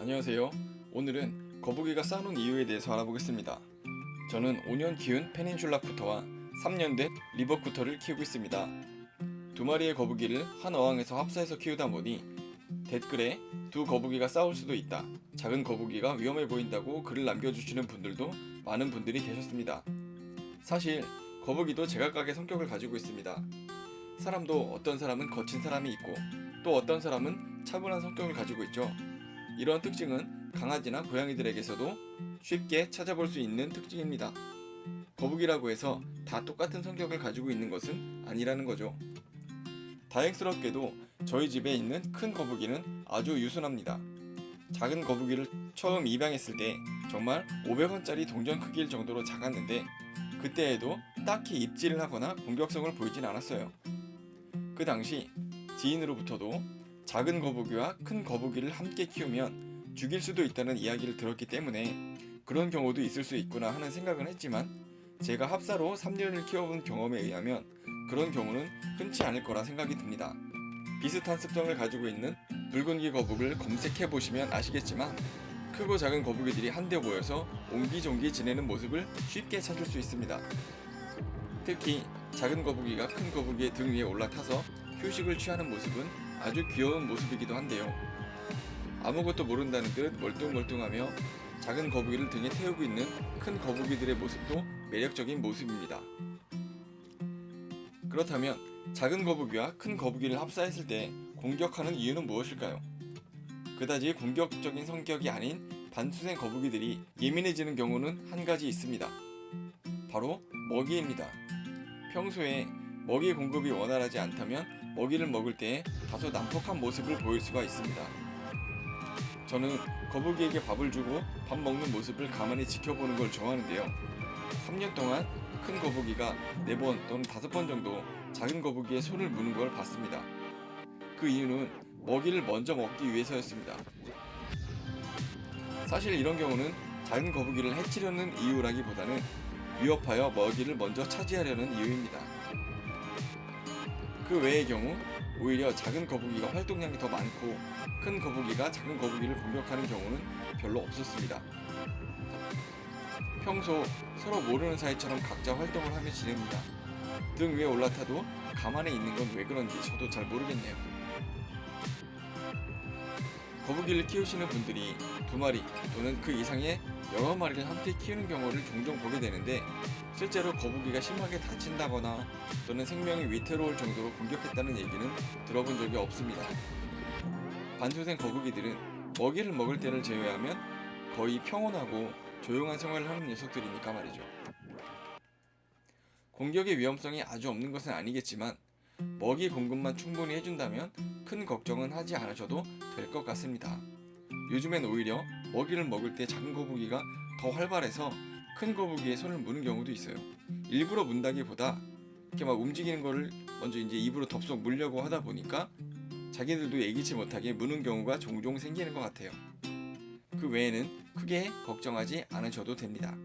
안녕하세요. 오늘은 거북이가 싸우는 이유에 대해서 알아보겠습니다. 저는 5년 키운 페닌슐라 쿠터와 3년 된 리버 쿠터를 키우고 있습니다. 두 마리의 거북이를 한 어항에서 합사해서 키우다 보니 댓글에 두 거북이가 싸울 수도 있다. 작은 거북이가 위험해 보인다고 글을 남겨주시는 분들도 많은 분들이 계셨습니다. 사실 거북이도 제각각의 성격을 가지고 있습니다. 사람도 어떤 사람은 거친 사람이 있고 또 어떤 사람은 차분한 성격을 가지고 있죠. 이런 특징은 강아지나 고양이들에게서도 쉽게 찾아볼 수 있는 특징입니다. 거북이라고 해서 다 똑같은 성격을 가지고 있는 것은 아니라는 거죠. 다행스럽게도 저희 집에 있는 큰 거북이는 아주 유순합니다. 작은 거북이를 처음 입양했을 때 정말 500원짜리 동전 크기일 정도로 작았는데 그때에도 딱히 입질을 하거나 공격성을 보이진 않았어요. 그 당시 지인으로부터도 작은 거북이와 큰 거북이를 함께 키우면 죽일 수도 있다는 이야기를 들었기 때문에 그런 경우도 있을 수 있구나 하는 생각은 했지만 제가 합사로 3년을 키워본 경험에 의하면 그런 경우는 흔치 않을 거라 생각이 듭니다. 비슷한 습성을 가지고 있는 붉은기 거북을 검색해 보시면 아시겠지만 크고 작은 거북이들이 한데 모여서 옹기종기 지내는 모습을 쉽게 찾을 수 있습니다. 특히 작은 거북이가 큰 거북이의 등 위에 올라타서 휴식을 취하는 모습은 아주 귀여운 모습이기도 한데요. 아무것도 모른다는 듯 멀뚱멀뚱하며 작은 거북이를 등에 태우고 있는 큰 거북이들의 모습도 매력적인 모습입니다. 그렇다면 작은 거북이와 큰 거북이를 합사했을 때 공격하는 이유는 무엇일까요? 그다지 공격적인 성격이 아닌 반수생 거북이들이 예민해지는 경우는 한 가지 있습니다. 바로 먹이입니다. 평소에 먹이 공급이 원활하지 않다면 먹이를 먹을 때 다소 난폭한 모습을 보일 수가 있습니다. 저는 거북이에게 밥을 주고 밥 먹는 모습을 가만히 지켜보는 걸 좋아하는데요. 3년 동안 큰 거북이가 4번 또는 5번 정도 작은 거북이의 손을 무는 걸 봤습니다. 그 이유는 먹이를 먼저 먹기 위해서였습니다. 사실 이런 경우는 작은 거북이를 해치려는 이유라기보다는 위협하여 먹이를 먼저 차지하려는 이유입니다. 그 외의 경우 오히려 작은 거북이가 활동량이 더 많고 큰 거북이가 작은 거북이를 공격하는 경우는 별로 없었습니다. 평소 서로 모르는 사이처럼 각자 활동을 하며 지냅니다. 등 위에 올라타도 가만히 있는 건 왜 그런지 저도 잘 모르겠네요. 거북이를 키우시는 분들이 두 마리 또는 그 이상의 여러 마리를 함께 키우는 경우를 종종 보게 되는데 실제로 거북이가 심하게 다친다거나 또는 생명이 위태로울 정도로 공격했다는 얘기는 들어본 적이 없습니다. 반수생 거북이들은 먹이를 먹을 때를 제외하면 거의 평온하고 조용한 생활을 하는 녀석들이니까 말이죠. 공격의 위험성이 아주 없는 것은 아니겠지만 먹이 공급만 충분히 해준다면 큰 걱정은 하지 않으셔도 될 것 같습니다. 요즘엔 오히려 먹이를 먹을 때 작은 거북이가 더 활발해서 큰 거북이의 손을 무는 경우도 있어요. 일부러 문다기보다 이렇게 막 움직이는 거를 먼저 이제 입으로 덥석 물려고 하다 보니까 자기들도 예기치 못하게 무는 경우가 종종 생기는 것 같아요. 그 외에는 크게 걱정하지 않으셔도 됩니다.